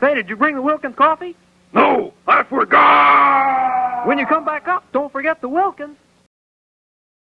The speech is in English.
Say, did you bring the Wilkins coffee? No, I forgot! When you come back up, don't forget the Wilkins.